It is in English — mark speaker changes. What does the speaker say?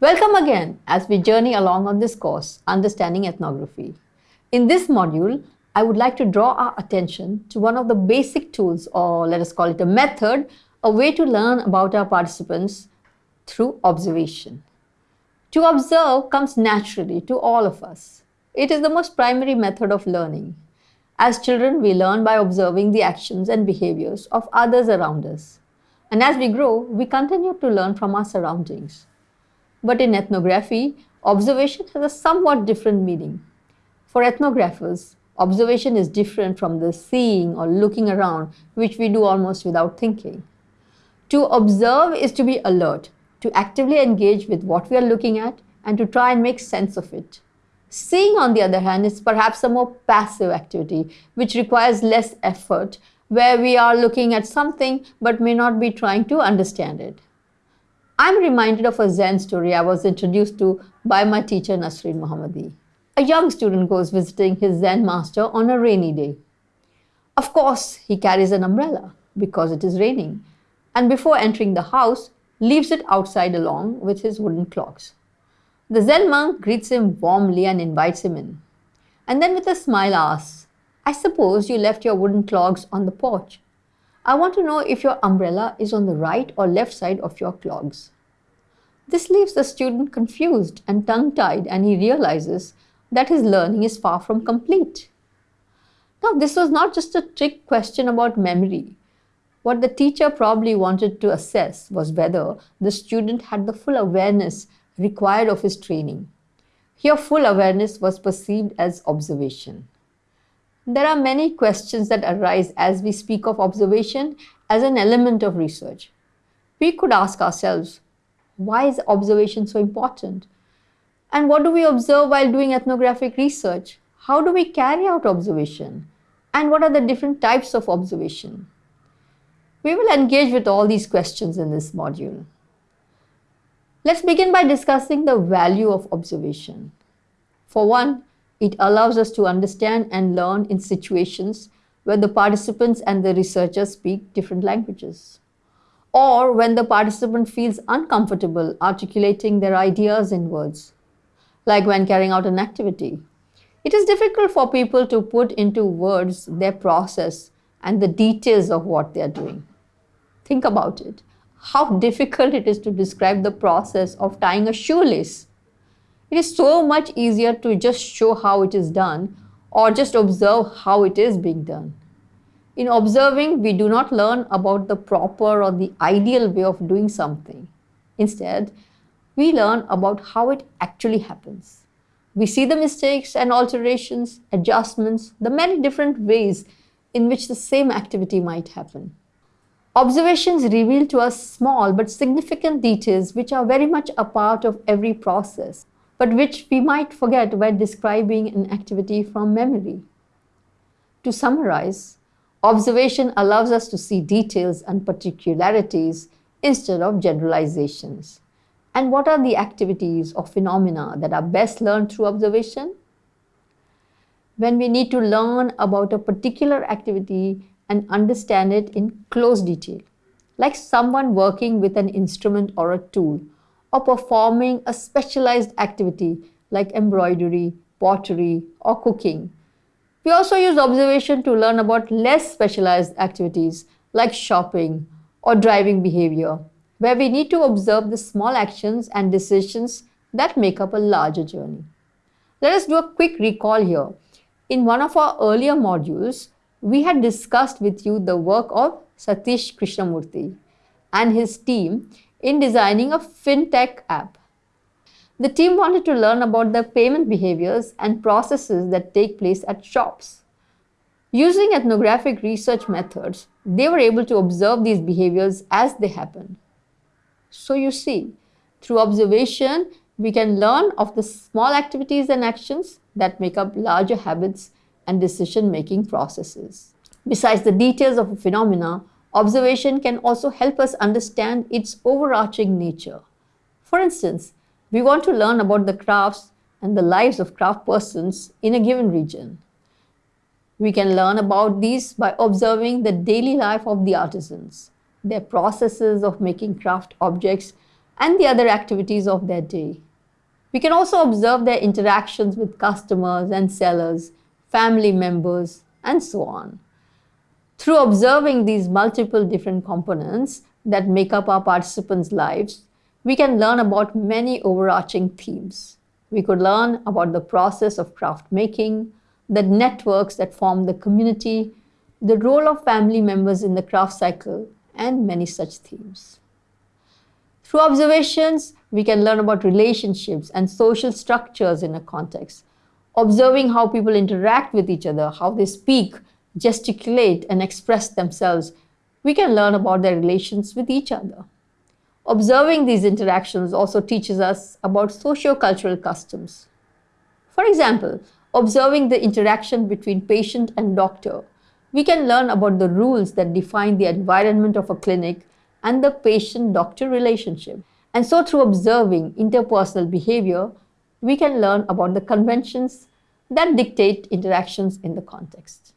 Speaker 1: Welcome again as we journey along on this course, Understanding Ethnography. In this module, I would like to draw our attention to one of the basic tools, or let us call it a method, a way to learn about our participants through observation. To observe comes naturally to all of us. It is the most primary method of learning. As children, we learn by observing the actions and behaviors of others around us. And as we grow, we continue to learn from our surroundings. But in ethnography, observation has a somewhat different meaning. For ethnographers, observation is different from the seeing or looking around, which we do almost without thinking. To observe is to be alert, to actively engage with what we are looking at, and to try and make sense of it. Seeing, on the other hand, is perhaps a more passive activity, which requires less effort, where we are looking at something but may not be trying to understand it. I'm reminded of a Zen story I was introduced to by my teacher Nasreen Mohammadi. A young student goes visiting his Zen master on a rainy day. Of course, he carries an umbrella because it is raining, and before entering the house, leaves it outside along with his wooden clogs. The Zen monk greets him warmly and invites him in, and then with a smile asks, I suppose you left your wooden clogs on the porch. I want to know if your umbrella is on the right or left side of your clogs. This leaves the student confused and tongue-tied and he realizes that his learning is far from complete. Now, this was not just a trick question about memory. What the teacher probably wanted to assess was whether the student had the full awareness required of his training. Here, full awareness was perceived as observation. There are many questions that arise as we speak of observation as an element of research. We could ask ourselves, why is observation so important? And what do we observe while doing ethnographic research? How do we carry out observation? And what are the different types of observation? We will engage with all these questions in this module. Let's begin by discussing the value of observation. For one, it allows us to understand and learn in situations where the participants and the researchers speak different languages. Or when the participant feels uncomfortable articulating their ideas in words, like when carrying out an activity. It is difficult for people to put into words their process and the details of what they are doing. Think about it. How difficult it is to describe the process of tying a shoelace it is so much easier to just show how it is done or just observe how it is being done. In observing, we do not learn about the proper or the ideal way of doing something. Instead, we learn about how it actually happens. We see the mistakes and alterations, adjustments, the many different ways in which the same activity might happen. Observations reveal to us small but significant details which are very much a part of every process but which we might forget when describing an activity from memory. To summarize, observation allows us to see details and particularities instead of generalizations. And what are the activities or phenomena that are best learned through observation? When we need to learn about a particular activity and understand it in close detail, like someone working with an instrument or a tool, or performing a specialized activity like embroidery, pottery, or cooking. We also use observation to learn about less specialized activities like shopping or driving behavior, where we need to observe the small actions and decisions that make up a larger journey. Let us do a quick recall here. In one of our earlier modules, we had discussed with you the work of Satish Krishnamurti and his team in designing a fintech app. The team wanted to learn about the payment behaviors and processes that take place at shops. Using ethnographic research methods, they were able to observe these behaviors as they happen. So you see, through observation, we can learn of the small activities and actions that make up larger habits and decision-making processes. Besides the details of a phenomena, Observation can also help us understand its overarching nature. For instance, we want to learn about the crafts and the lives of craft persons in a given region. We can learn about these by observing the daily life of the artisans, their processes of making craft objects, and the other activities of their day. We can also observe their interactions with customers and sellers, family members, and so on. Through observing these multiple different components that make up our participants' lives, we can learn about many overarching themes. We could learn about the process of craft making, the networks that form the community, the role of family members in the craft cycle, and many such themes. Through observations, we can learn about relationships and social structures in a context, observing how people interact with each other, how they speak, gesticulate, and express themselves. We can learn about their relations with each other. Observing these interactions also teaches us about socio-cultural customs. For example, observing the interaction between patient and doctor, we can learn about the rules that define the environment of a clinic and the patient-doctor relationship. And so through observing interpersonal behavior, we can learn about the conventions that dictate interactions in the context.